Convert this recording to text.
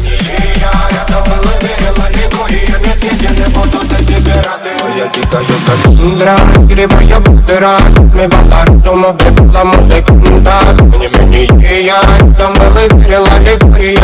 Рядом было верила ликуя Не съедены будут эти пираты Я тікаю как я Там было верила ликуя